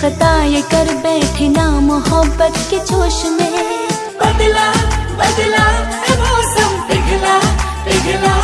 खता ये कर बैठे ना मोहब्बत के जोश में। बदला बदला मौसम पिघला पिघला।